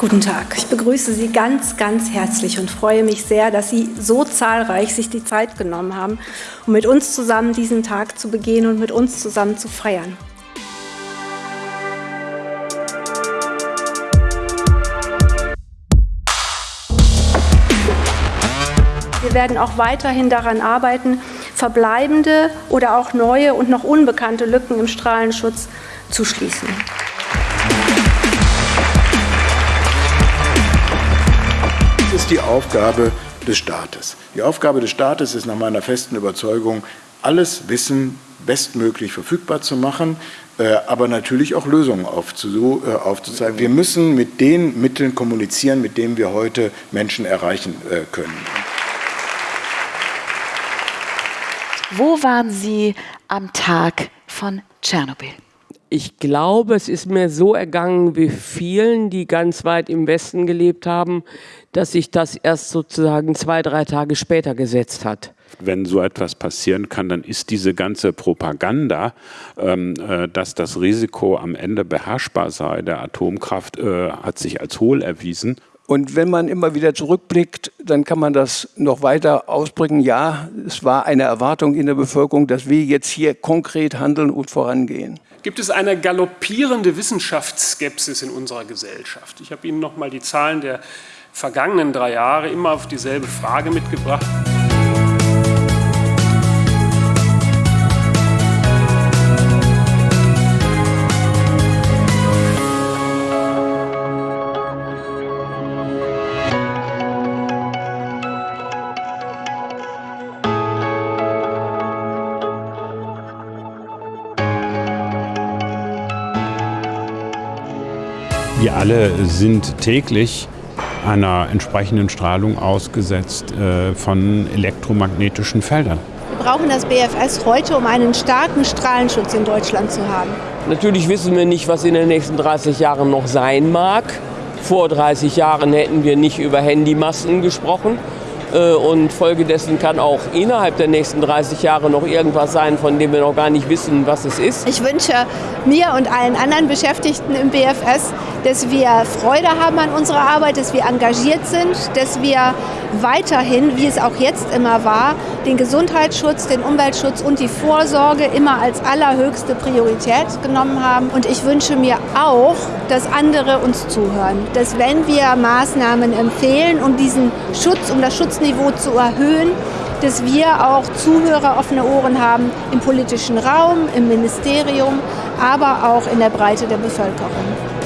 Guten Tag. Ich begrüße Sie ganz, ganz herzlich und freue mich sehr, dass Sie so zahlreich sich die Zeit genommen haben, um mit uns zusammen diesen Tag zu begehen und mit uns zusammen zu feiern. Wir werden auch weiterhin daran arbeiten, verbleibende oder auch neue und noch unbekannte Lücken im Strahlenschutz zu schließen. Ist die Aufgabe des Staates. Die Aufgabe des Staates ist nach meiner festen Überzeugung, alles Wissen bestmöglich verfügbar zu machen, äh, aber natürlich auch Lösungen äh, aufzuzeigen. Wir müssen mit den Mitteln kommunizieren, mit denen wir heute Menschen erreichen äh, können. Wo waren Sie am Tag von Tschernobyl? Ich glaube, es ist mir so ergangen wie vielen, die ganz weit im Westen gelebt haben, dass sich das erst sozusagen zwei, drei Tage später gesetzt hat. Wenn so etwas passieren kann, dann ist diese ganze Propaganda, ähm, äh, dass das Risiko am Ende beherrschbar sei der Atomkraft, äh, hat sich als hohl erwiesen. Und wenn man immer wieder zurückblickt, dann kann man das noch weiter ausbringen. Ja, es war eine Erwartung in der Bevölkerung, dass wir jetzt hier konkret handeln und vorangehen. Gibt es eine galoppierende Wissenschaftsskepsis in unserer Gesellschaft? Ich habe Ihnen noch mal die Zahlen der vergangenen drei Jahre immer auf dieselbe Frage mitgebracht. Wir alle sind täglich einer entsprechenden Strahlung ausgesetzt äh, von elektromagnetischen Feldern. Wir brauchen das BFS heute, um einen starken Strahlenschutz in Deutschland zu haben. Natürlich wissen wir nicht, was in den nächsten 30 Jahren noch sein mag. Vor 30 Jahren hätten wir nicht über Handymasten gesprochen. Äh, und folgedessen kann auch innerhalb der nächsten 30 Jahre noch irgendwas sein, von dem wir noch gar nicht wissen, was es ist. Ich wünsche mir und allen anderen Beschäftigten im BFS, dass wir Freude haben an unserer Arbeit, dass wir engagiert sind, dass wir weiterhin, wie es auch jetzt immer war, den Gesundheitsschutz, den Umweltschutz und die Vorsorge immer als allerhöchste Priorität genommen haben. Und ich wünsche mir auch, dass andere uns zuhören, dass wenn wir Maßnahmen empfehlen, um diesen Schutz, um das Schutzniveau zu erhöhen, dass wir auch Zuhörer offene Ohren haben im politischen Raum, im Ministerium, aber auch in der Breite der Bevölkerung.